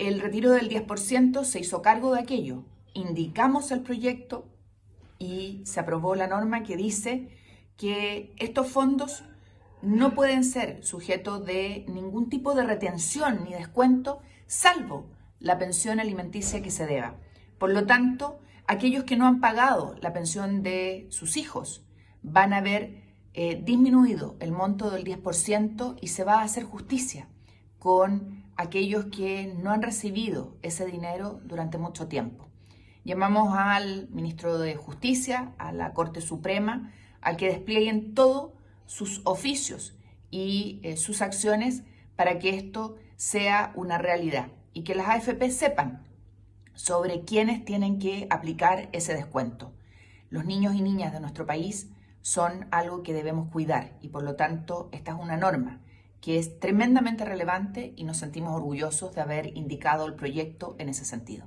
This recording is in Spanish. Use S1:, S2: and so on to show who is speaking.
S1: el retiro del 10% se hizo cargo de aquello. Indicamos el proyecto y se aprobó la norma que dice que estos fondos no pueden ser sujetos de ningún tipo de retención ni descuento, salvo la pensión alimenticia que se deba. Por lo tanto, aquellos que no han pagado la pensión de sus hijos van a ver eh, disminuido el monto del 10% y se va a hacer justicia con aquellos que no han recibido ese dinero durante mucho tiempo. Llamamos al ministro de Justicia, a la Corte Suprema, a que desplieguen todos sus oficios y eh, sus acciones para que esto sea una realidad y que las AFP sepan sobre quiénes tienen que aplicar ese descuento. Los niños y niñas de nuestro país son algo que debemos cuidar y por lo tanto esta es una norma que es tremendamente relevante y nos sentimos orgullosos de haber indicado el proyecto en ese sentido.